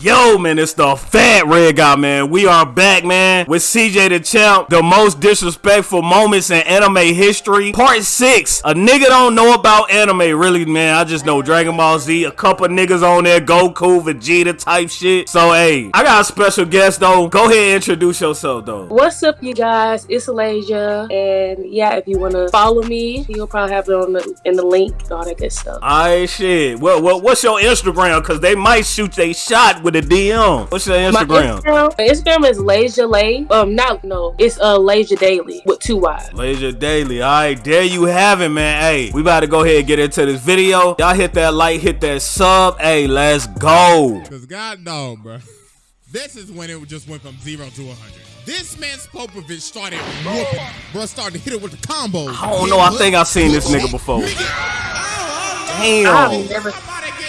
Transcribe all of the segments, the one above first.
Yo, man, it's the fat red guy, man. We are back, man, with CJ the Champ, the most disrespectful moments in anime history. Part 6. A nigga don't know about anime, really, man. I just know Dragon Ball Z, a couple niggas on there, Goku, Vegeta type shit. So, hey, I got a special guest, though. Go ahead and introduce yourself, though. What's up, you guys? It's Alasia, and yeah, if you want to follow me, you'll probably have it on the in the link, all that good stuff. Alright, shit. Well, well, what's your Instagram? Because they might shoot they shot with a DM. What's your My Instagram? Instagram, Instagram is Lasia Lay. Um, not no, it's uh Lasia Daily with two Y's. Laser Daily. All right, there you have it, man. Hey, we about to go ahead and get into this video. Y'all hit that like, hit that sub. Hey, let's go. Cause God no, bro. This is when it just went from zero to 100. This man Spopovich started whooping. Bro started to hit it with the combos. I don't know. I think I've seen this nigga before. Damn. I've never,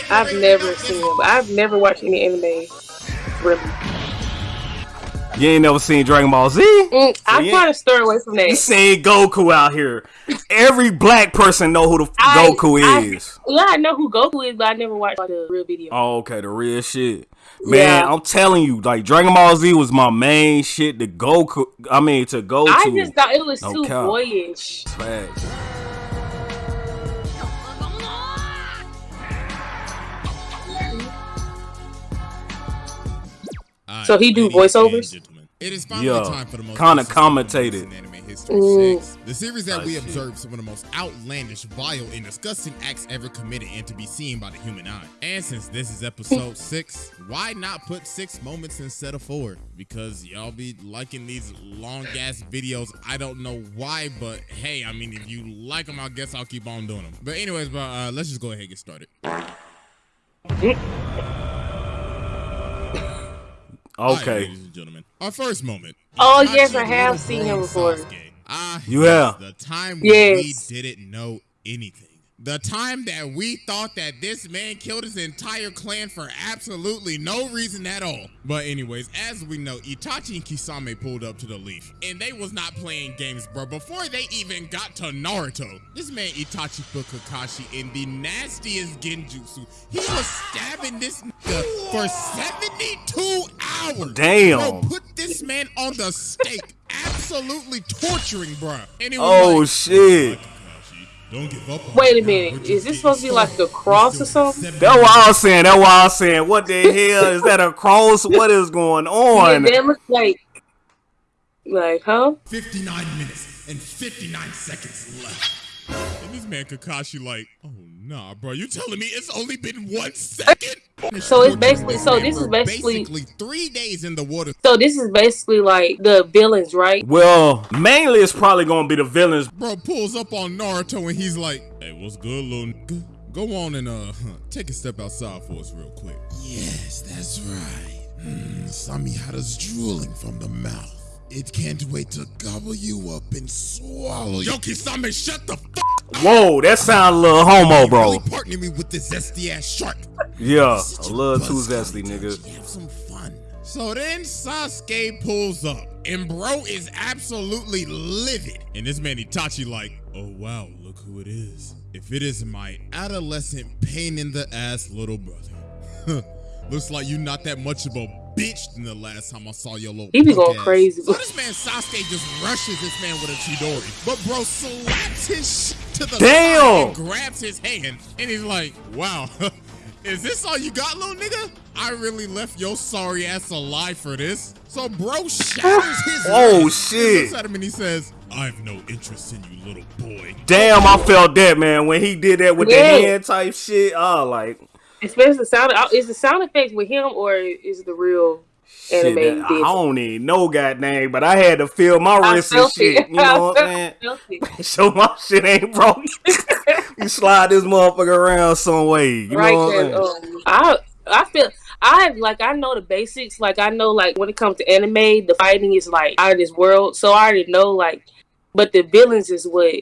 I've never seen him. I've never watched any anime. Really, You ain't never seen Dragon Ball Z? mm, I yeah. try to stay away from that. You that. seen Goku out here. Every black person know who the f- I- Goku I- is. Yeah, I know who Goku is, but I never watched like, the real video. Oh, okay, the real shit. Man, Yeah. I'm telling you, like Dragon Ball Z was my main shit to Goku. I mean, to go to. I just thought it was No too cap. boyish. Facts. So he do ladies voiceovers? And gentlemen, It is finally Yeah, time for the most kinda commentated. moments in anime history Mm. six. The series that I we see. observe some of the most outlandish, vile, and disgusting acts ever committed and to be seen by the human eye. And since this is episode six, why not put six moments instead of four? Because y'all be liking these long ass videos. I don't know why, but hey, I mean, if you like them, I guess I'll keep on doing them. But anyways, bro, uh, let's just go ahead and get started. All right, Okay. ladies and gentlemen, our first moment. Oh, Itachi yes, I have seen him before. Sasuke. Ah, You have. The time when Yes. we didn't know anything. The time that we thought that this man killed his entire clan for absolutely no reason at all. But anyways, as we know, Itachi and Kisame pulled up to the leaf. And they was not playing games, bro. Before they even got to Naruto, this man Itachi put Kakashi in the nastiest genjutsu. He was stabbing this nigga for 72 hours. Damn. Bro, put this man on the stake. Absolutely torturing, bruh. And Oh like, shit. Wait a minute, is this supposed to be like a cross or something? seven That's what I was saying. That's what I was saying. What the hell is that a cross? What is going Yeah, on? that looks like, like, huh? 59 minutes and 59 seconds left. And this man Kakashi like, oh nah, bro, you telling me it's only been one second? So it's basically- so this is basically- basically three days in the water. So this is basically like the villains, right? Well, mainly it's probably gonna be the villains. Bro pulls up on Naruto and he's like, hey, what's good, little nigga? Go on and uh take a step outside for us real quick. Yes, that's right. Mm, Samehada's drooling from the mouth. It can't wait to gobble you up and swallow you. Yo, Kisame, shut the fuck Whoa, that sound a little homo, bro. Really partner me with this zesty ass shark. Yeah, Such a little too buzz zesty, nigga. Have some fun. So then Sasuke pulls up, and bro is absolutely livid. And this man Itachi like, oh wow, look who it is. If it is my adolescent pain in the ass little brother. Looks like you're not that much of a bitch than the last time I saw your little He be going ass. crazy. So this man Sasuke just rushes this man with a Chidori. But bro slaps his shit to the Damn. side and grabs his hand. And he's like, wow, is this all you got, little nigga? I really left your sorry ass alive for this. So bro shatters his Oh, leg. shit. He looks at him and he says, I have no interest in you, little boy. Damn, I felt that man when he did that with Yeah. the hand type shit. Oh, like Especially the sound. Is the sound effects with him or is the real shit. anime? that- I don't even know goddamn, but I had to feel my I wrist and shit. You know what I'm saying? So my shit ain't broke. you slide this motherfucker around some way. You right know what I'm saying? Um, I I feel I like I know the basics. Like I know like when it comes to anime, the fighting is like out of this world. So I already know like, but the villains is what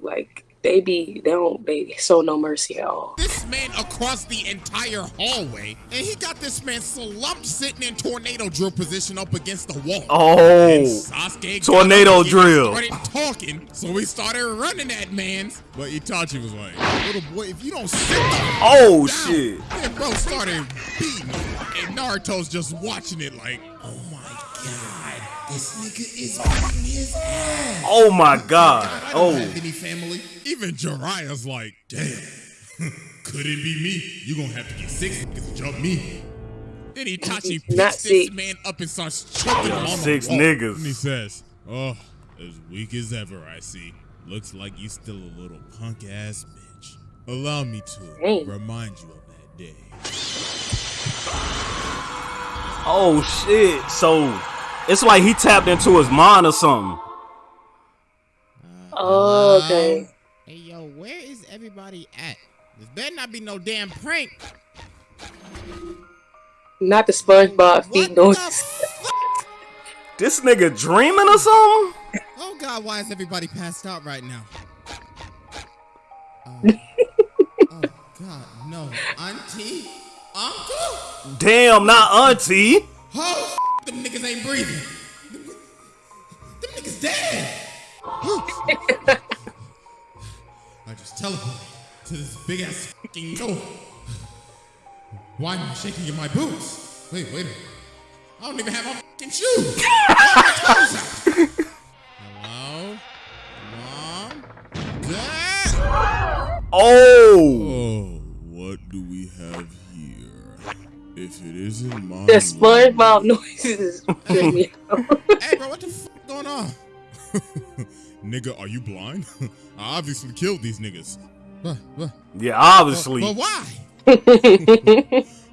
like they be they don't they show no mercy at all. This man across the entire hallway, and he got this man slumped sitting in tornado drill position up against the wall. Oh. And Oh, Sasuke Tornado up and drill. Started talking, so we started running at man's. But Itachi was like, "Little boy, if you don't sit the Oh, down," shit. And bro started beating him, and Naruto's just watching it like, "Oh my god, this nigga is beating his ass." oh my God. I don't Oh, have any family. Even Jiraiya's like, damn, could it be me? You gonna have to get six niggas to jump me. Then Itachi Not picks this six. man up and starts choking him on Six the wall. niggas. And he says, oh, as weak as ever, I see. Looks like you still a little punk ass bitch. Allow me to Dang. remind you of that day. oh shit. So it's like he tapped into his mind or something. Oh, okay. Hey yo, where is everybody at? This better not be no damn prank. Not the SpongeBob feet What noise. This nigga dreaming or something? Oh God, why is everybody passed out right now? Uh, oh God, no, Auntie, Uncle, Damn, not auntie. oh, f- them niggas ain't breathing. Them, them niggas dead. I just teleported to this big ass fucking door. Why am I shaking in my boots? Wait, wait a minute. I don't even have my fucking shoes. Why are my toes out? Hello? Mom? Dad? Oh, it isn't my The SpongeBob noises trip me out. Hey, bro, what the fuck going on? Nigga, are you blind? I obviously killed these niggas. But, but, yeah, obviously. but why?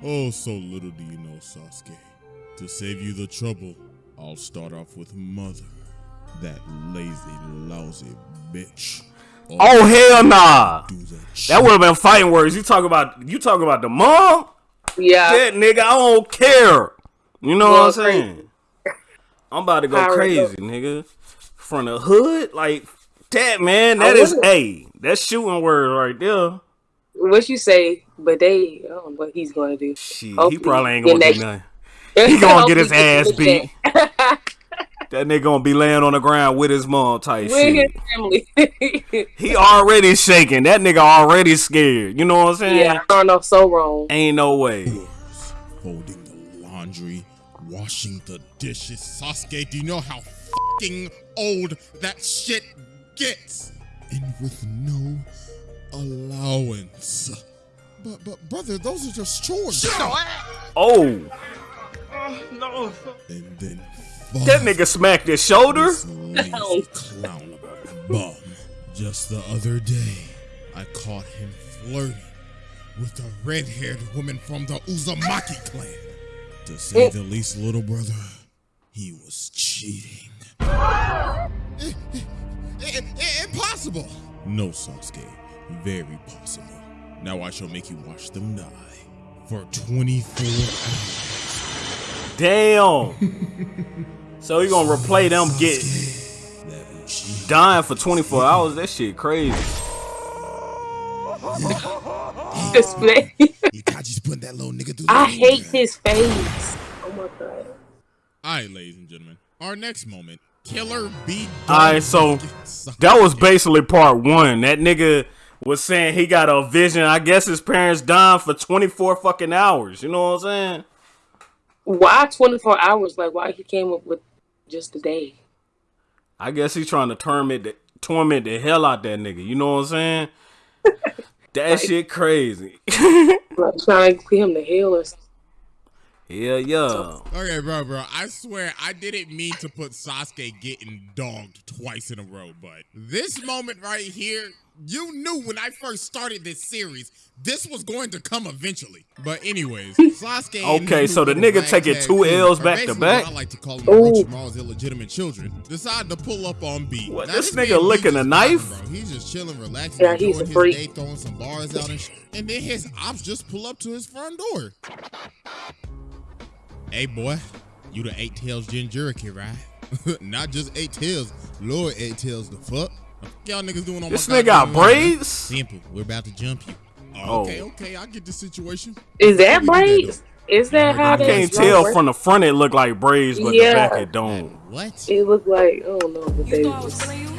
oh, so little do you know, Sasuke. To save you the trouble, I'll start off with Mother. That lazy, lousy bitch. Oh hell nah. that That would have been fighting words. You talk about you talk about the mom? Yeah. That nigga, I don't care. You know Well, what I'm saying? I'm about to go Power crazy, nigga. From the hood, like that man. That I is a that's shooting word right there. What you say, but they, I don't know what he's gonna do. Shit, he probably ain't gonna do nothing. He gonna get his ass beat. That nigga gonna be laying on the ground with his mom type With shit. his family. He already shaking. That nigga already scared. You know what I'm saying? yeah, I don't know, so wrong. Ain't no way. Folding the laundry, washing the dishes. Sasuke, do you know how fucking old that shit gets? And with no allowance. But, but, brother, those are just chores. Shut up. Oh, oh no. And then that nigga smacked his shoulder. This clown of a bum. Just the other day, I caught him flirting with a red-haired woman from the Uzumaki clan. To say the least, little brother, he was cheating. impossible! No, Sasuke. Very possible. Now I shall make you watch them die for 24 hours. Damn. so you gonna replay them get dying for 24 hours? That shit crazy. Display. Itachi's putting that little nigga through I ringer. hate his face. Oh my god. All right, ladies and gentlemen. Our next moment, Killer B. Alright, so that was basically part one. That nigga was saying he got a vision. I guess his parents died for 24 fucking hours. You know what I'm saying? Why 24 hours? Like, why he came up with just a day? I guess he's trying to torment the, torment the hell out that nigga. You know what I'm saying? that shit crazy. Like, trying to get him to hell or something. yeah, yeah. Okay, bro, bro. I swear I didn't mean to put Sasuke getting dogged twice in a row, but this moment right here, you knew when I first started this series, this was going to come eventually. But anyways, Sasuke. Okay, so the nigga taking two crew, L's back to basically back? what I like to call them Ooh. Orochimaru's illegitimate children. Decided to pull up on B. What, Now, this man, nigga licking a knife? Bro. He's just chilling, relaxing, Yeah, he's a his freak. day, throwing some bars out and shit. And then his ops just pull up to his front door. Hey boy, you the eight tails Jinchuriki, right? Not just eight tails, Lord eight tails the fuck. Y'all niggas doing on This my nigga got goddamn lawn? braids. Simple. We're about to jump you. Oh, Oh. okay, okay. I get the situation. Is that we braids? Is that how I can't tell from the front it look like braids, but Yeah. the back it don't. What? It looked like I don't know what they You was was. feeling you?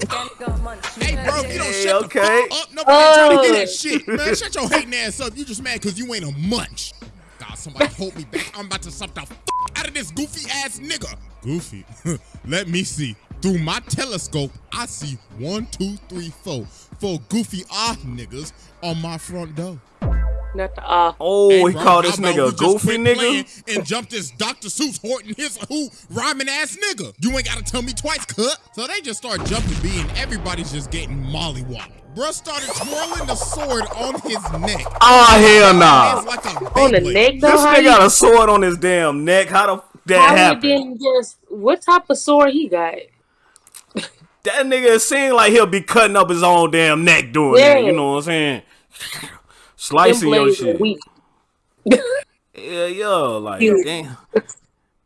That nigga money. Hey, bro, if you don't Hey, shut okay. the fuck up. Nobody trying to hear Oh. that shit, man. Shut your hating ass up. You just mad because you ain't a munch. God, somebody hold me back. I'm about to suck the fuck out of this goofy ass nigga. Goofy. Let me see. Through my telescope, I see one, two, three, four. Four goofy ah niggas on my front door. Not the ah. Oh, Hey, he bro, called this nigga a goofy quit nigga. And jumped this Dr. Seuss Horton his who rhyming ass nigga. You ain't gotta tell me twice, cut. So they just start jumping B and everybody's just getting mollywopped. Bruh started twirling the sword on his neck. Oh hell It's nah. like On the neck though, This nigga got a sword on his damn neck. How the f- that how he didn't just what type of sword he got? That nigga seem like he'll be cutting up his own damn neck doing that. You know what I'm saying? Slicing your shit. Yeah, yo, Like damn.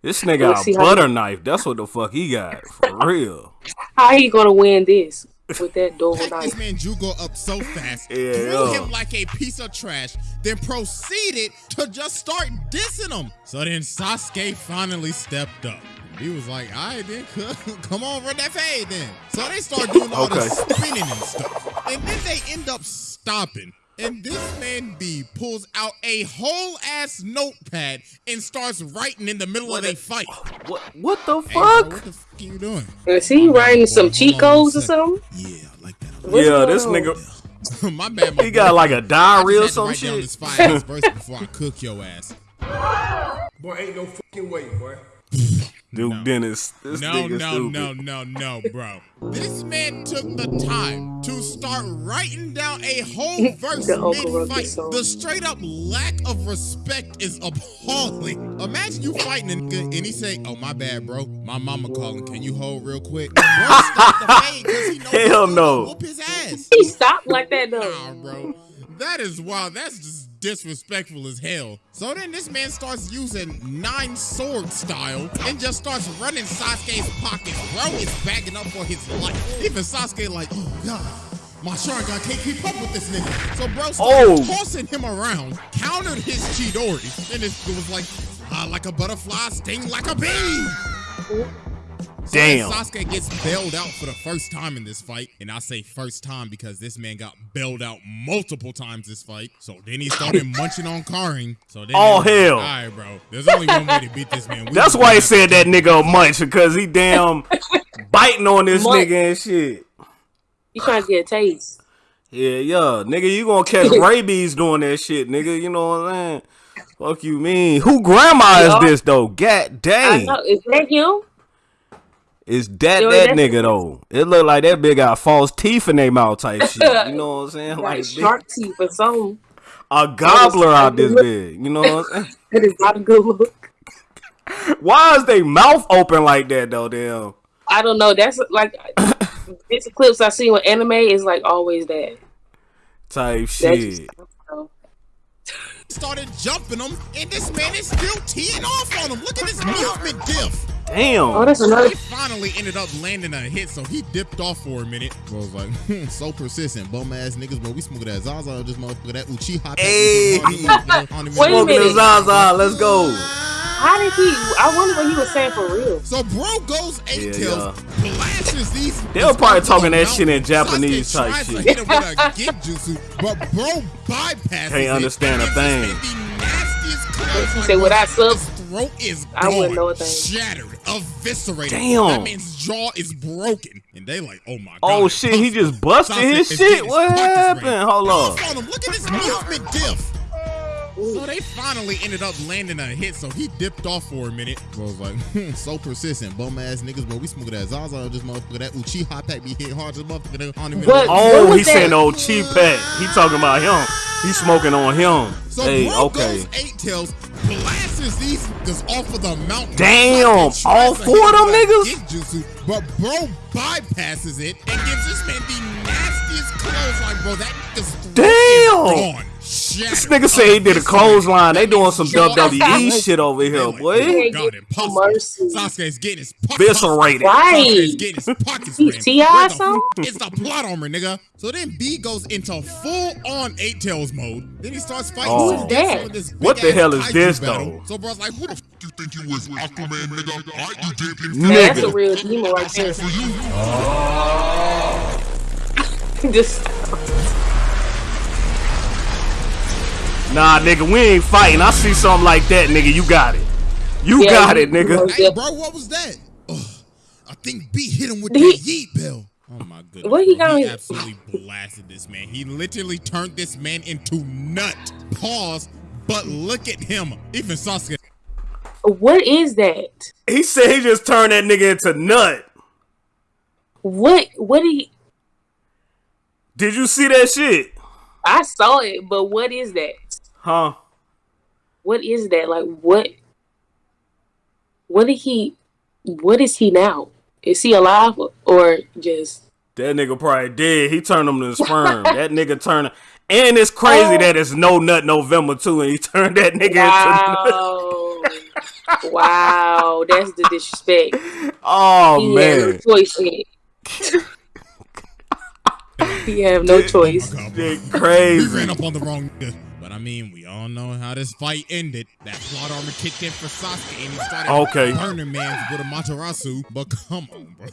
This nigga got a butter you- knife. That's what the fuck he got. For real. How he gonna win this with that dual Picked this knife? man Jugo up so fast, Yeah, threw yeah. him like a piece of trash, then proceeded to just start dissing him. So then Sasuke finally stepped up. He was like, all right then, come on, run that fade then. So they start doing all Okay. this spinning and stuff. And then they end up stopping. And this man B pulls out a whole ass notepad and starts writing in the middle of a fight. What what the Hey, bro, fuck? what the fuck are you doing? Is he writing some Hold cheat on codes or a something? Yeah, I like that. What's yeah, this on? nigga my bad. My he got like a diary or just had to some write down shit. this fire ass verse before I cook your ass. Boy, ain't no fucking way, boy. Dude Dennis. This No, nigga no, stupid. no, no, no, bro. This man took the time to start writing down a whole verse The mid-fight. song. The straight up lack of respect is appalling. Imagine you fighting a nigga and he say, "Oh my bad, bro. My mama calling. Can you hold real quick?" Bro, stop the fade 'cause he knows Hell he's no. Whoop his ass. He stopped like that though. Nah, bro. That is wild. That's just disrespectful as hell. So then this man starts using nine sword style and just starts running Sasuke's pockets. Bro is bagging up for his life. Even Sasuke like, oh god. My Sharingan can't keep up with this nigga. So bro started Oh. tossing him around, countered his Chidori, and it was like, fly like a butterfly, sting like a bee. So Damn. Sasuke gets bailed out for the first time in this fight. And I say first time because this man got bailed out multiple times this fight. So then he started munching on Karin. So then Oh, they like, hell. All right, bro. There's only one way to beat this man. We That's why he said that nigga a munch because he damn biting on this Munch. nigga and shit. You trying to get a taste? Yeah, yeah, nigga, you gonna catch rabies doing that shit, nigga. You know what I'm saying? Fuck you mean? Who grandma is this though? God I dang, know. Is that him? Is that Yo, that nigga though? It look like that big got false teeth in their mouth type shit. You know what I'm saying? Like Like shark teeth or something. a gobbler out this Look. big. You know what I'm saying? That is not a good look. Why is they mouth open like that though? Damn. I don't know. That's like it's the clips I see on anime is like always that. Type That's shit. just, I don't know. started jumping him, and this man is still teeing off on him. Look at his movement diff. Damn. Oh, that's another. He finally ended up landing a hit, so he dipped off for a minute. Bro was like, hmm, so persistent, bum ass niggas, bro. We smoking that Zaza, this motherfucker, that Uchiha. Hey. Wait a Smoking the minute. Zaza. Let's go. How did he? I wonder what he was saying for real. So bro goes eight Yeah, tails, flashes these. They were probably talking that shit in Japanese Sasuke type tries shit. To hit him with a Genjutsu, but bro bypasses Can't it understand a and gives this thing. man the nastiest He said, "What bro. I sub- His throat is gone, I wouldn't know a thing. shattered, eviscerated. Damn. That man's jaw is broken, and they like, oh my oh, god. Oh shit, he just busted his shit. What happened? Hold on. Look at his movement diff. So they finally ended up landing a hit, so he dipped off for a minute. Bro was like, hmm, so persistent, bum ass niggas, bro. We smoking that Zaza, this motherfucker, that Uchiha pack be hit hard, this motherfucker. They don't even But- know- Oh, What he saying old cheap pet. He talking about him. He smoking on him. So hey, bro okay. goes eight tails, blasts these niggas off of the mountain. Damn, all four of them him with a niggas? Genjutsu, but bro bypasses it and gives this man the nastiest clothesline, bro. That nigga's Damn. is gone, shattered. This nigga say he did a clothesline. They doing some WWE shit over here, oh boy. Oh God, impossible. Mercy. Sasuke's getting his pockets. Eviscerated. Right. Sasuke's getting his pockets He. T.I. Where the something? f- It's the plot armor, nigga. So then B goes into full on eight tails mode. Then he starts fighting Oh. some Who's that? with What the hell is kaiju this, battle. though? So bro's like, who the f you think you was, Aquaman, nigga? I you did in Man, that's a real demon right there. for you. Just Nah, nigga, we ain't fighting. I see something like that, nigga. You got it. You Yeah, got it, nigga. Hey, bro, what was that? Ugh, I think B hit him with the that he- yeet bell. Oh my goodness. What he bro. got He absolutely blasted this man. He literally turned this man into nut. Pause. But look at him. Even Sasuke. what is that? He said he just turned that nigga into nut. What what did he Did you see that shit? I saw it, but what is that? Huh? What is that? Like what what did he what is he now? Is he alive or just That nigga probably dead. He turned him to sperm. that nigga turned. And it's crazy Oh. that it's no nut November too, and he turned that nigga into nut. Wow. wow, that's the disrespect. Oh He had no man, choice in it. he have no choice. Oh my God, bro. Shit ran up on the wrong nigga. But I mean, we all know how this fight ended. That plot armor kicked in for Sasuke and he started Okay. burning man with Amaterasu. But come on, bro.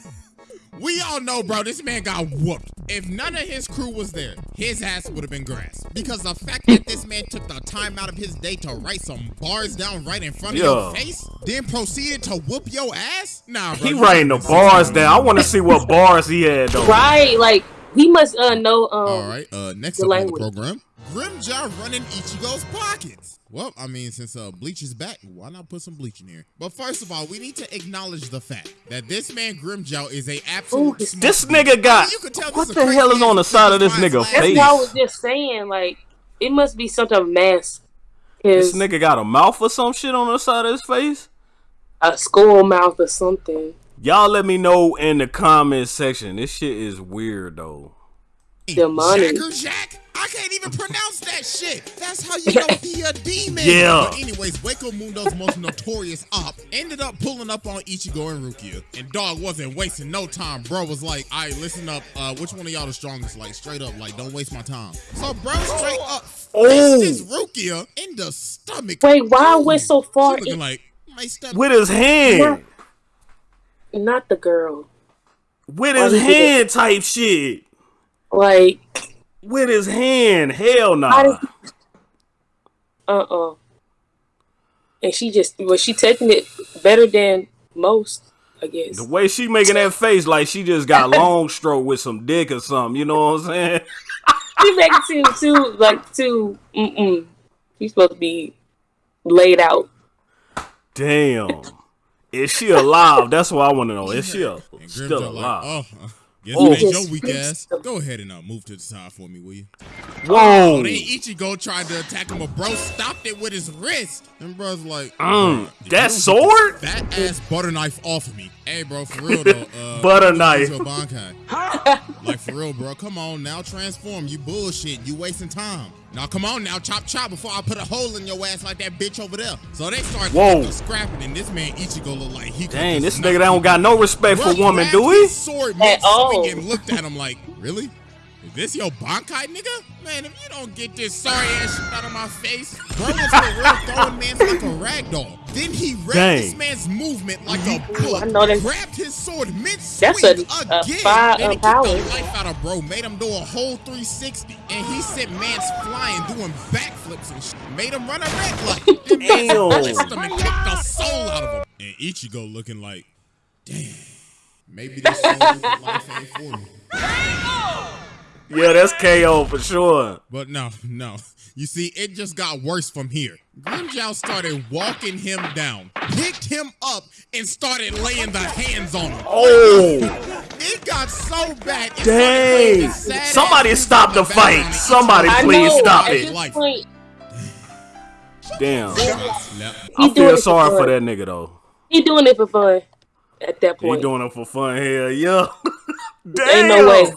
We all know, bro, this man got whooped. If none of his crew was there, his ass would have been grass. Because the fact that this man took the time out of his day to write some bars down right in front of Yeah. your face, then proceeded to whoop your ass? Nah, bro. He you writing the bars down. I want to see what bars he had though. Right, like he must uh know um All right, uh, next the up on the program, Grimmjow running Ichigo's pockets. Well, I mean, since uh, Bleach is back, why not put some bleach in here? But first of all, we need to acknowledge the fact that this man Grimmjow is a absolute. Ooh, This dude. nigga got. You could tell What this is a the hell is on the side of this nigga nigga finds that's face? what I was just saying, like it must be some type of mask. This nigga got a mouth or some shit on the side of his face. a skull mouth or something. Y'all let me know in the comment section. This shit is weird though. Demonic. Jacker Jack? I can't even pronounce that shit. That's how you know he a demon. Yeah. But anyways, Hueco Mundo's most notorious op ended up pulling up on Ichigo and Rukia. And dog wasn't wasting no time. Bro was like, all right, listen up. Uh, which one of y'all the strongest? Like straight up, like don't waste my time. So bro straight up Oh. fisted Rukia in the stomach. Wait, why I went so She far? looking in- like my stomach. With his hand. Not the girl. With his hand type shit. Like With his hand. Hell How nah. uh uh And she just was she taking it better than most, I guess. The way she making that face like she just got long stroke with some dick or something. You know what I'm saying? She it seem too like too mm mm. She's supposed to be laid out. Damn. Is she alive? That's what I want to know. Is she a, still Grimmjow alive? like, oh, uh, guess Oh. your weak ass. Go ahead and uh, move to the side for me, will you? Whoa. So then Ichigo tried to attack him, but bro stopped it with his wrist. And bro's like, "Bruh, if that sword? That ass butter knife off of me. Hey, bro, for real though. Uh, Butter knife. your Bankai. like for real, bro. Come on now, transform. You bullshit. You wasting time. Now come on now, chop chop before I put a hole in your ass like that bitch over there. So they start Whoa. scrapping, and this man Ichigo look like he. could Dang, this knock nigga don't got no respect for Bro women, grabbed do he? Sword mid oh. all. and looked at him like, really? Is this your Bankai, nigga? Man, if you don't get this sorry ass shit out of my face, bro was for real throwing man like a rag doll. Then he read Dang. this man's movement like a Ooh, book, I know that- grabbed his sword mid swing That's a- again. a fire then he kicked the life out of bro, made him do a whole 360, and he sent man's flying, doing backflips and shit. Made him run a red light. Then man's Damn. blitzed him and kicked the soul out of him. And Ichigo looking like, damn. Maybe this soul life ain't for me. Yeah, that's KO for sure. But no, no. You see, it just got worse from here. Grimmjow started walking him down, picked him up, and started laying the hands on him. Oh, It got so bad. it dang. playing this sad-ass Somebody stop in the fight. Somebody please stop it. this Life. point, Damn. Yep. I doing feel it sorry for for fun. that nigga though. He doing it for fun. At that point. He point, doing it for fun. Hell yeah. Damn. Ain't no way.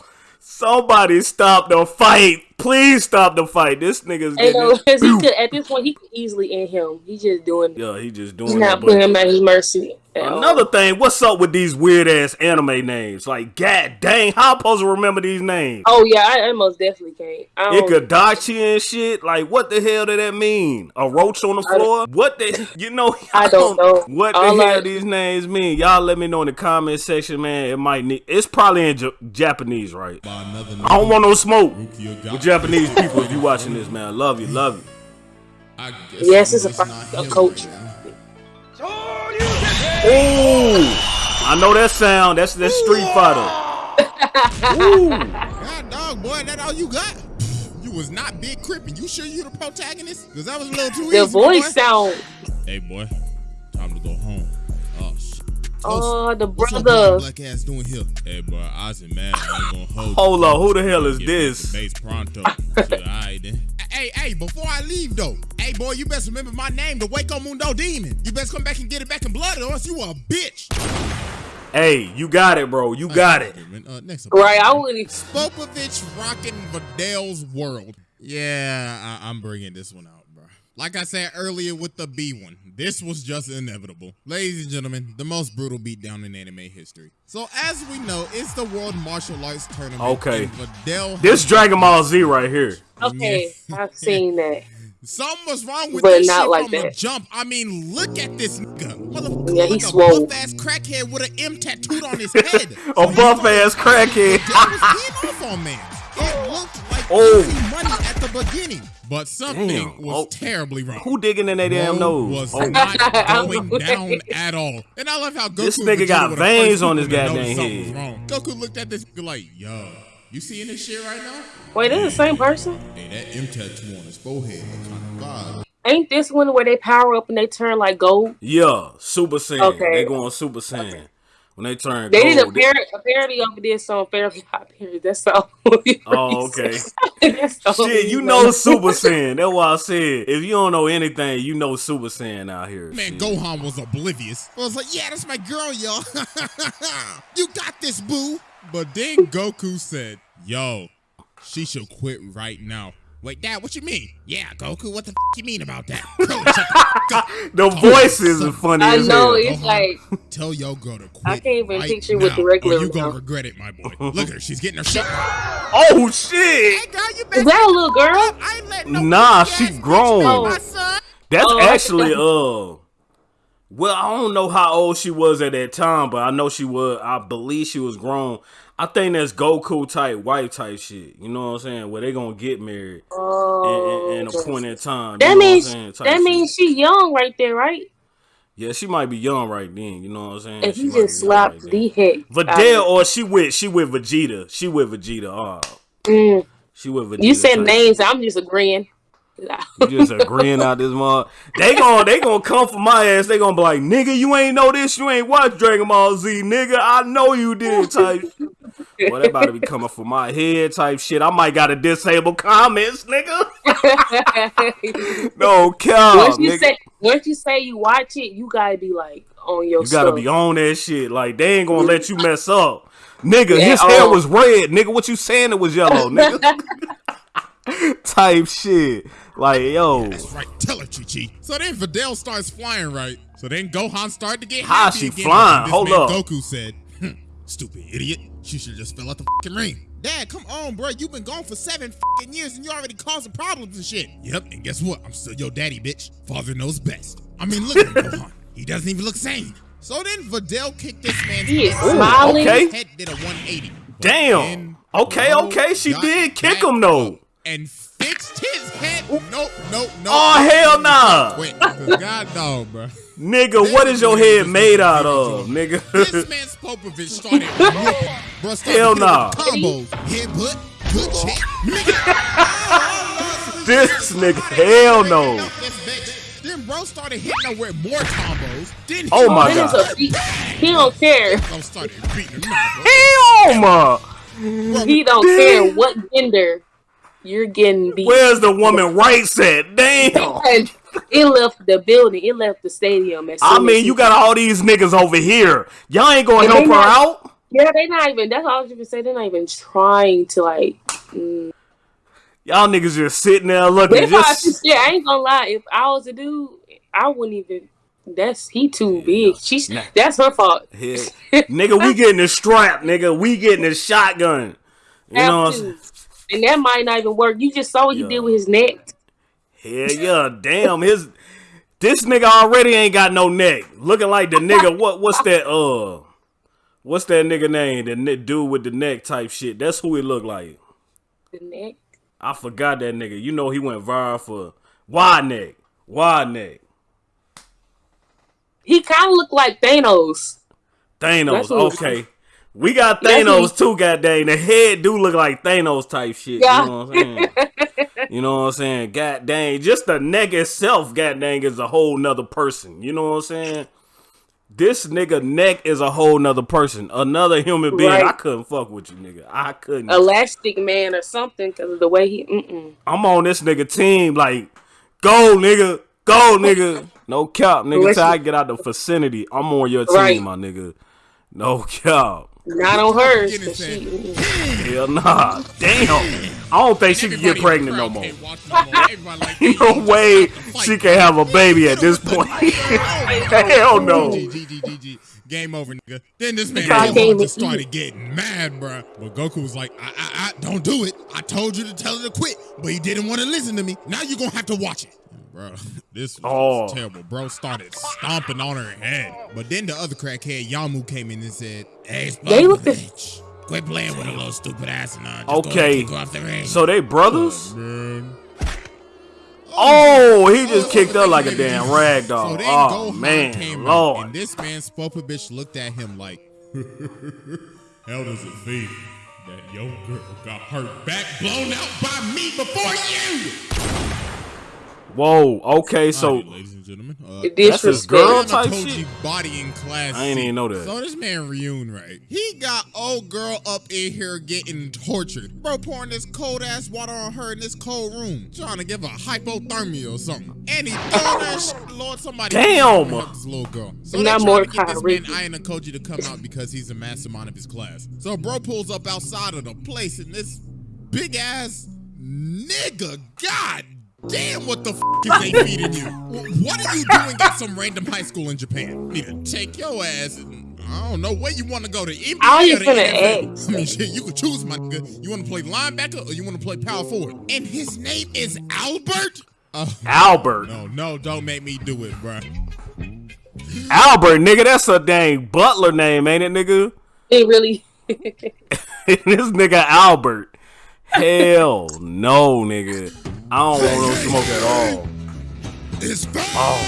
Somebody stop the fight. Please stop the fight. This nigga's Ain't getting no, it. cause he could at this point he could easily end him. He just doing it. Yeah, he just He's doing not it. putting him at his mercy. at all. another thing, what's up with these weird ass anime names? Like, god dang, how I supposed to remember these names? Oh yeah, I, I most definitely can't. I don't, Ikadachi and shit. Like, what the hell did that mean? A roach on the I- floor? What the? You know? I don't know. What the All hell I- these names mean? Y'all let me know in the comment section, man. It might need. It's probably in J- Japanese, right? I don't want no smoke Rukia with Japanese people. If you watching this, man, love you, love you. I guess Yes, it's a not a him coach. right. Ooh, I know that sound. That's that Street Fighter. Ooh. God dog, boy, that all you got? You was not Big Crippin. You sure you the protagonist? Because that was a little too the easy. my voice boy. sound. Hey, boy, Oh, the What's up, brother. black ass doing here? Hey, bro, I was man. I'm gonna hold. Hold you. up, who the hell is this? back Base pronto. All right then. Hey, hey, before I leave though, hey boy, you best remember my name, the Hueco Mundo Demon. You best come back and get it back in blood, or else you a bitch. Hey, you got it, bro. You got it. Uh, next up. Right, I wouldn't. Spopovich rocking Videl's world. Yeah, I- I'm bringing this one out, bro. Like I said earlier with the B one, this was just inevitable. Ladies and gentlemen, the most brutal beatdown in anime history. So as we know, it's the World Martial Arts Tournament. Okay. and Videl This Dragon Ball Z right here. Okay, I've seen that. Something was wrong with But this not shit like from the that. jump. I mean, look at this nigga. Motherfucker Yeah, like he a swole. buff ass crackhead with an M tattooed on his head. A buff ass crackhead. That was eating off on man. It looked like Oh. easy money at the beginning, but something Damn. was Oh. terribly wrong. Who digging in their damn Bro nose? was Oh, not going down at all. And I love how Goku This nigga got veins on his people to goddamn notice something was head. wrong. Goku looked at this like, yo, you seeing this shit right now? Wait, this is the same person? Hey, that M tattoo on his forehead kind of vibe. Ain't this one where they power up and they turn like gold? Yeah, Super Saiyan. Okay. They going Super Saiyan. When they turn They did a, gold. par- a parody of this on Fairly Hot Parents. That's all. Oh, okay. Shit, you know Super Saiyan. That's why I said if you don't know anything, you know Super Saiyan out here. Man, Shit. Gohan was oblivious. I was like, yeah, that's my girl, yo. you got this, boo. But then Goku said, yo, she should quit right now. Wait, Dad, what you mean? Yeah, Goku, what the f- you mean about that? Bro, shut the f- The voices are funny I know hell. it's like Tell your girl to quit. I can't even right picture what the regular Or you was gonna regret it, my boy. Look at her, she's getting her shit. Oh shit! Hey, girl, you is that a little girl? I ain't no Nah, pussy she grown. know. That's Oh, actually uh well, I don't know how old she was at that time, but I know she was I believe she was grown. I think that's Goku type wife type shit. You know what I'm saying? Where they gonna get married Oh, in, in, in a point in time. that know what I'm means that shit. means she young right there, right? Yeah, she might be young right then. You know what I'm saying? And She he just slapped right the then. heck. out Videl or she with she with Vegeta. She with Vegeta. Oh, it. Mm, she with Vegeta. you said names. I'm just agreeing. You just agreeing out this mother. They gon' they gonna come for my ass. They gonna be like, nigga, you ain't know this. You ain't watch Dragon Ball Z, nigga. I know you did. Type. Well, they about to be coming for my head. Type shit. I might gotta disable comments, nigga. No cap, once you nigga. say once you say you watch it, you gotta be like on your. You gotta stuff. be on that shit. Like they ain't gonna let you mess up. Nigga, Yeah, his hair oh. was red. Nigga, what you saying it was yellow, nigga? Type shit. Like, yo. That's right. Tell her, Chi Chi. So then Videl starts flying, right? So then Gohan started to get How she again. flying? This Hold man up. Goku said, "Hmm, "Stupid idiot. She should just fell out the fucking ring." Dad, come on, bro. You've been gone for seven fucking years and you already causing problems and shit. Yep, and guess what? I'm still your daddy, bitch. Father knows best. I mean, look at him, Gohan. He doesn't even look sane. So then Videl kicked this man's He is ass. smiling. okay. Head did a 180. Damn. then Okay, okay. She did kick him though. Up And fixed his head. Nope, nope, nope. Oh, hell nah. Wait, 'cause God no, bro. Nigga, what is your head made out of, nigga? This nigga? man Spopovich started whooping. Bro, started Hell hitting nah. with Combos, headbutt, good oh. chick, nigga. this nigga, hell no. This bitch. Then bro started hitting her with more combos. Then he Oh my God. He don't care. Bro started beating him up, bro. Hell ma. He don't care what gender you're getting beat. Where's the woman rights at? Damn. And it left the building. It left the stadium. As I mean, you got all these niggas over here. Y'all ain't gonna And help her not- out? Yeah, they're not even. That's all I was gonna say. They're not even trying to like. Mm, Y'all niggas just sitting there looking. If I, Just yeah, I ain't gonna lie. If I was a dude, I wouldn't even. That's he too big. She's Nah. that's her fault. Yeah. nigga, we getting the strap, nigga. We getting the shotgun. You know what I'm saying? Have to. And that might not even work. You just saw what he did with his neck. Hell yeah, damn his this nigga already ain't got no neck. Looking like the nigga what what's that uh what's that nigga name? The dude with the neck type shit. That's who he look like. The neck. I forgot that nigga. You know he went viral for wide neck. Wide neck. He kind of looked like Thanos. Thanos. Okay. We got Thanos too, goddamn. The head do look like Thanos type shit. Yeah. You know what I'm saying? you know what I'm saying? God dang. Just the neck itself, god dang, is a whole nother person. You know what I'm saying? This nigga neck is a whole nother person. Another human being. Right. I couldn't fuck with you, nigga. I couldn't. Elastic Man or something because of the way he. Mm-mm. I'm on this nigga team. Like, go, nigga. Go, nigga. No cap, nigga. Till I get out the vicinity, I'm on your team, Right. my nigga. No cap. Not on hers. Getting 'cause said. she. Hell nah. Damn. I don't think she can get pregnant no more. no more. Everybody like, No "Hey, you just way got to fight, she bro." can have a baby at this point. Hell no. G, G, G, G, G. Game over, nigga. Then this man Try Goku game just started getting mad, bro. But Goku was like, I, I, I, don't do it. I told you to tell her to quit, but he didn't want to listen to me. Now you're going to have to watch it. Bro, this was Oh. terrible. Bro started stomping on her head. But then the other crackhead, Yamu, came in and said, Hey, They look bitch. Quit playing with a little stupid ass and uh, Okay. Go, go off the ring. So they brothers? Man. Oh, he just kicked her like a damn rag doll. So then Oh man, came out, Lord. and this man Spopa bitch looked at him like, How does it feel that your girl got her back blown out by me before you? Whoa. Okay, so Alright, ladies and gentlemen, uh, The That's his girl? Type shit? you body in class. I ain't even know that. So this man Ryuen, right? He got old girl up in here getting tortured. Bro pouring this cold ass water on her in this cold room, trying to give her hypothermia or something. And he throwing that shit. Lord, somebody Damn. help this little girl. So Not they more trying to get this man Kyrie. Ayanokoji to come out because he's a mastermind of his class. So bro pulls up outside of the place and this big ass nigga, god damn, what the f is they feeding you? What are you doing at some random high school in Japan? Need to take your ass and I don't know where you want to go to NBA I was or just gonna NFL. ask. I mean, shit, you could choose, my nigga. You want to play linebacker or you want to play power forward? And his name is Albert. Oh Albert. no, no, don't make me do it, bruh. Albert, nigga, that's a dang butler name, ain't it, nigga? They really. this nigga Albert. Hell no, nigga. I don't want no smoke at all. It's bad. Oh.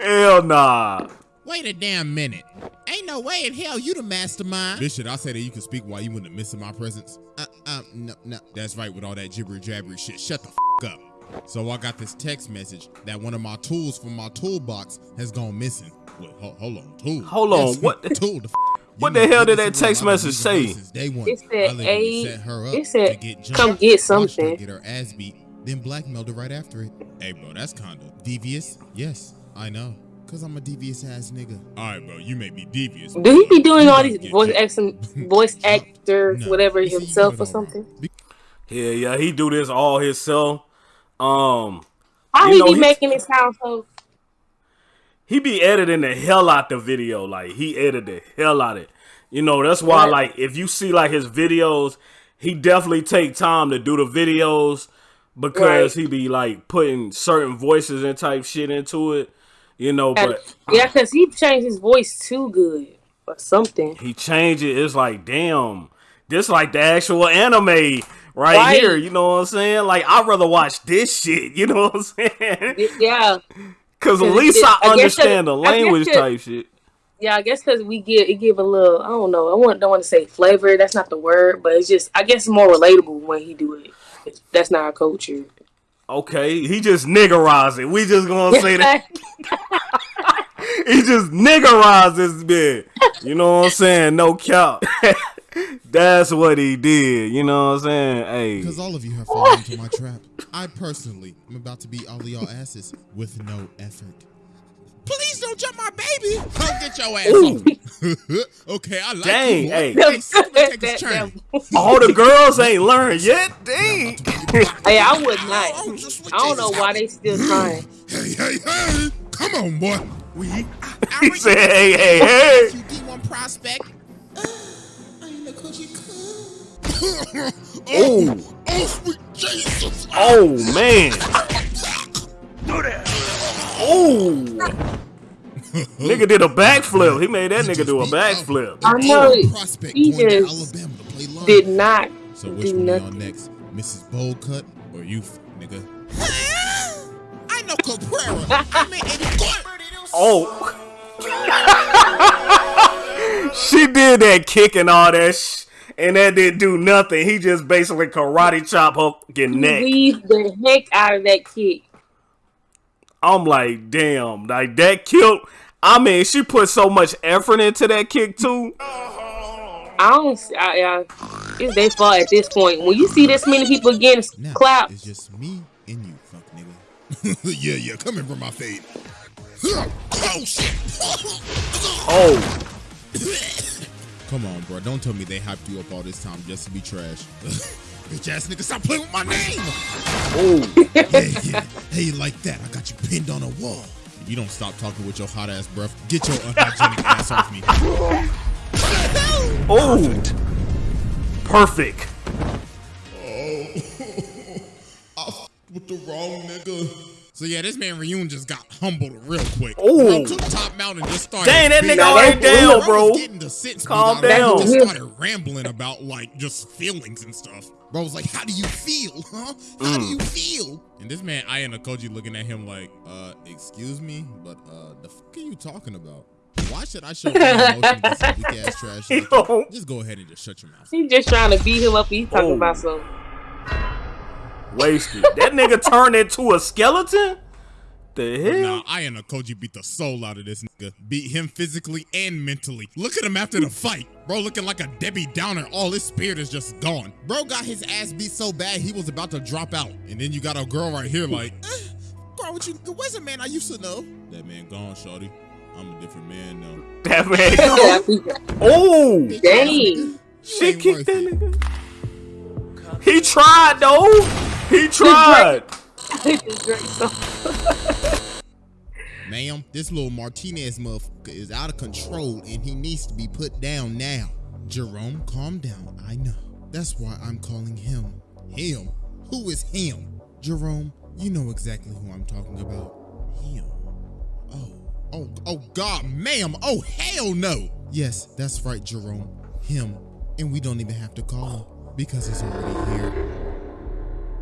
Hell nah. Wait a damn minute. Ain't no way in hell you the mastermind. Bitch, should I say that you can speak while you wouldn't miss in my presence? Uh, uh, no, no. That's right with all that gibber jabbery shit. Shut the f up. So I got this text message that one of my tools from my toolbox has gone missing. Wait, ho- hold on, tool. Hold on, Yes, what- tool? The f- what the hell did this that is what text message say? her since day one. It said, I literally "Hey," set her up it said, to get "Come get watched her something." Get her ass beat, then blackmailed her right after it. Hey, bro, that's kinda devious. Yes, I know. Cause I'm a devious ass nigga. All right, bro, you may be devious. Do he be doing all these voice jumped. acting, voice actor, No. whatever You see, you himself or it all wrong. something? Yeah, yeah, he do this all himself. Um, How You he know, be he- making it sound so? He be editing the hell out the video. Like he edited the hell out it. You know, that's why Right. like if you see like his videos, he definitely take time to do the videos because Right. he be like putting certain voices and type shit into it. You know, but yeah, uh, because he changed his voice too good or something. he changed it. It's like, damn, this like the actual anime right, Right. here. You know what I'm saying? Like I'd rather watch this shit. You know what I'm saying? Yeah, Because at least it- I I understand the language type shit. yeah. I guess because we give it give a little. I don't know. I want don't want to say flavor. That's not the word, but it's just. I guess more relatable when he do it. That's not our culture. Okay, he just niggerized it. We just gonna say that he just niggerized this bit. You know what I'm saying? No cap. That's what he did. You know what I'm saying? Hey, Because all of you have fallen into my trap. I personally am about to beat all of y'all asses with no effort. Please don't jump my baby. Come get your ass off. okay, I like Dang, you. hey. Hey, Silver, take That- All the girls ain't learned yet. Dang. Hey, I would not. Oh, I don't know Jesus why they still trying. Hey, hey, hey! Come on, boy. We. I, I He said, hey, hey, hey. You D1 prospect. Cool. Ooh. Oh, sweet Jesus. Oh, man. Ooh. nigga did a backflip. He made that nigga do a backflip. I know He just Alabama to play line. Did not So which do one y'all nothing. next? Mrs. Boldcut or you, nigga? I know Cabrera. I mean, Oh. she did that kick and all that sh- and that didn't do nothing. He just basically karate chop her fucking neck. Leave the heck out of that kick. I'm like, damn, like that killed. I mean, she put so much effort into that kick too. I don't. see- I, I, it's their fault at this point. When you see this many people getting now clapped, it's just me and you, fuck nigga. yeah, yeah, come in from my fade. Oh shit! Oh, Come on, bro. Don't tell me they hyped you up all this time just to be trash. Bitch ass nigga, stop playing with my name! oh, yeah, yeah. Hey, like that. I got you pinned on a wall. If you don't stop talking with your hot ass breath, get your unhygienic ass off me. oh, perfect. Oh. I f with the wrong nigga. So yeah, this man Ryuen just got humbled real quick. Oh, Bro took top mount and just started. Dang, that beating- nigga already down, bro. was getting the sense beat Calm out down. He just started rambling about like just feelings and stuff. Bro was like, "How do you feel, huh? How do Mm. you feel?" And this man, Ayanokoji looking at him like, "Uh, excuse me, but uh, the fuck are you talking about? Why should I show any emotion to some weak ass trash? like you? Yo. Just go ahead and just shut your mouth." he just trying to beat him up. He talking Oh. about some. Wasted. That nigga turned into a skeleton. The hell? Nah, Ayanokoji beat the soul out of this nigga. Beat him physically and mentally. Look at him after the fight. Bro looking like a Debbie Downer. All his spirit is just gone. Bro got his ass beat so bad he was about to drop out. And then you got a girl right here like, eh, girl, what you, where's a man I used to know? That man gone, shorty. I'm a different man now. That man. gone. Oh, Dang. she kicked that nigga. He tried though. He tried. Ma'am, this little Martinez motherfucker is out of control and he needs to be put down now. Jerome, calm down. I know. That's why I'm calling him. Him? Who is him? Jerome, you know exactly who I'm talking about. Him. Oh, oh, oh God, ma'am. Oh, hell no. Yes, that's right, Jerome. Him. And we don't even have to call him because he's already here.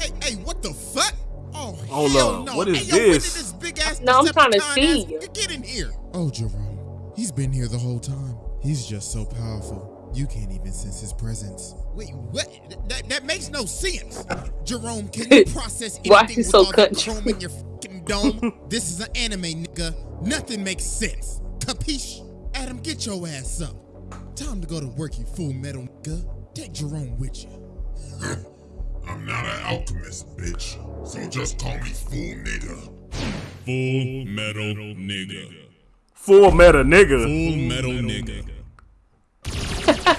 Hey, hey, what the fuck? Oh, Hold hell up, no. what is hey, yo, this? this big ass No, I'm trying to see ass you. nigga Get in here. Oh, Jerome. He's been here the whole time. He's just so powerful. You can't even sense his presence. Wait, what? That, that makes no sense. Jerome, can you process anything Why you with so all the country? chrome in your fucking dome? this is an anime, nigga. Nothing makes sense. Capiche? Adam, get your ass up. Time to go to work, you full metal nigga. Take Jerome with you. I'm not an alchemist, bitch. So just call me fool nigga. Full metal nigga. Full metal nigga. Full metal nigga.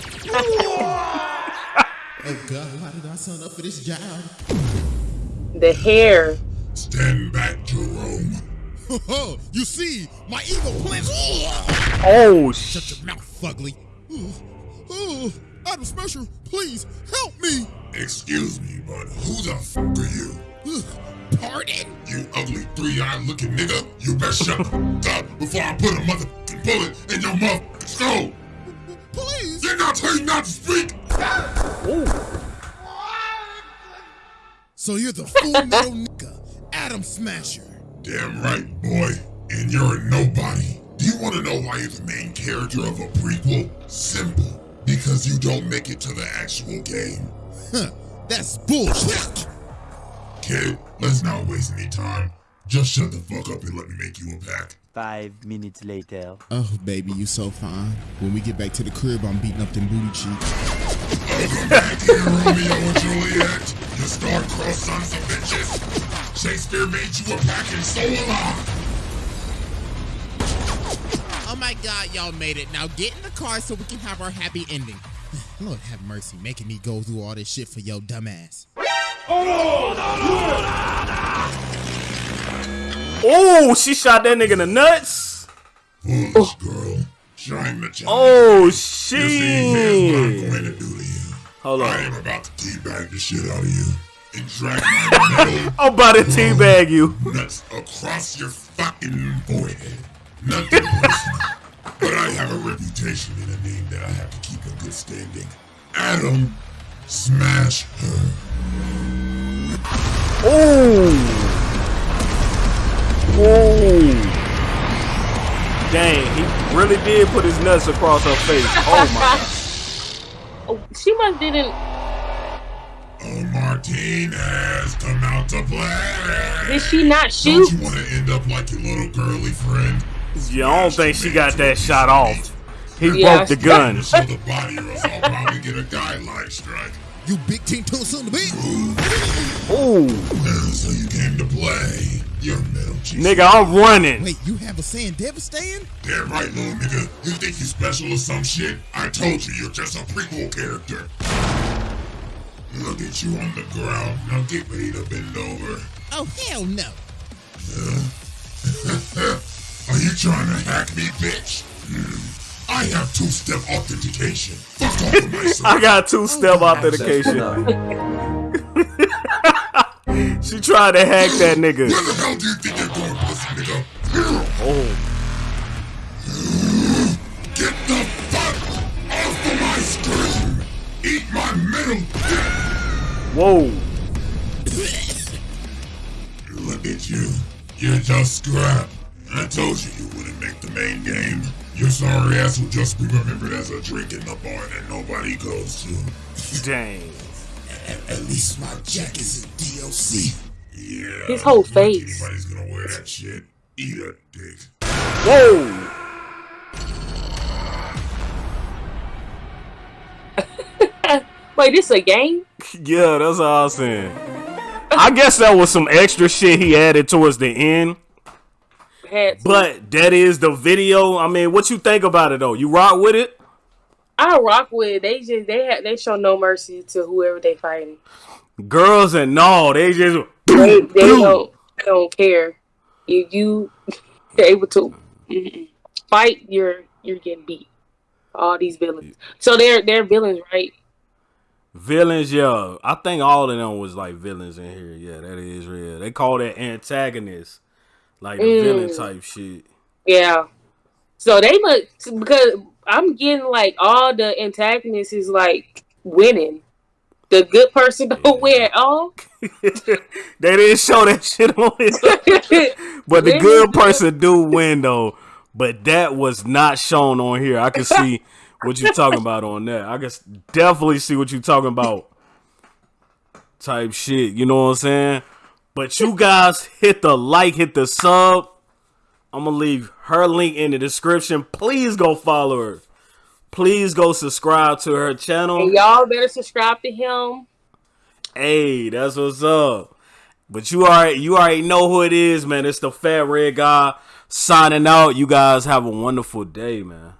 oh God, why did I sign up for this job? The hair. Stand back, Jerome. Oh, you see, my ego plans. Oh Shut your mouth, fugly. Oh, Adam Smasher, please help me. Excuse me, but who the f are you? Pardon? You ugly three-eyed looking nigga. You best shut the up before I put a motherfucking bullet in your motherfucking skull. Please. Did not tell you not to speak. So you're the full metal nigga, Adam Smasher. Damn right, boy. And you're a nobody. Do you want to know why you're the main character of a prequel? Simple. Because you don't make it to the actual game. Huh, that's bullshit. Kid, let's not waste any time. Just shut the fuck up and let me make you a pack. Five minutes later. Oh, baby, you so fine. When we get back to the crib, I'm beating up them booty cheeks. Welcome back here, Romeo and Juliet. You star-crossed sons of bitches. Shakespeare made you a pack and so will I. Oh my god, y'all made it. Now get in the car so we can have our happy ending. Lord have mercy, making me go through all this shit for your dumb ass. Oh, she shot that nigga in the nuts. Foolish girl. Trying to challenge Oh You see, here's what I'm going to do to you. Hold I am about to teabag the shit out of you and drag my metal I'm about to teabag you. nuts across your fucking forehead. Nothing personal, but I have a reputation and a name that I have to keep in good standing. Adam, smash her. Oh. Oh. Dang, he really did put his nuts across her face. Oh my. Oh, she must didn't. Oh, Martinez, come out to play. Did she not shoot? Don't you want to end up like your little girly friend? Yeah, I don't think she got that shot off. He Yeah, broke the gun. Show the body or else I'll probably get a guideline strike. You big team tools on the beat. Oh, Uh, So you came to play. You're middle cheese. nigga, I'm running. Wait, you have a saying devastating? Damn right, little nigga. You think you special or some shit? I told you you're just a prequel character. Look at you on the ground. Now get ready to bend over. Oh hell no. Trying to hack me, bitch? Hmm. I have two-step authentication. Fuck off of my I got two step authentication. she tried to hack that nigga. Where the hell do you think you're going, pussy nigga? Oh, Get the fuck off of my screen! Eat my middle dick! whoa. Look at you. You're just scrap. I told you you wouldn't make the main game. Your sorry ass will just be remembered as a drink in the bar that nobody goes to. Dang. At, at least my jack is in DLC. Yeah. His whole you think face. Anybody's gonna wear that shit. Eat a dick. Whoa. Wait, this a game? Yeah, that's all I was saying. I guess that was some extra shit he added towards the end. Had to. But that is the video. I mean, what you think about it though? You rock with it? I rock with it. They just they have they show no mercy to whoever they fighting. Girls and no, they just They they don't they don't care. If you able to fight, you're you're getting beat. All these villains. So they're they're villains, right? villains. Yeah, I think all of them was like villains in here. Yeah, that is real. They call that antagonist, like the Mm. villain type shit. Yeah. So they must because I'm getting like all the antagonists is like winning. The good person don't win at all. They didn't show that shit on it, but the good person do win though. But that was not shown on here. I can see what you're talking about on that. I can definitely see what you're talking about. Type shit, you know what I'm saying? But you guys hit the like, hit the sub. I'm gonna leave her link in the description. Please go follow her. Please go subscribe to her channel. and y'all better subscribe to him. Hey, that's what's up. But you already you already know who it is, man. It's the fat red guy signing out. You guys have a wonderful day, man.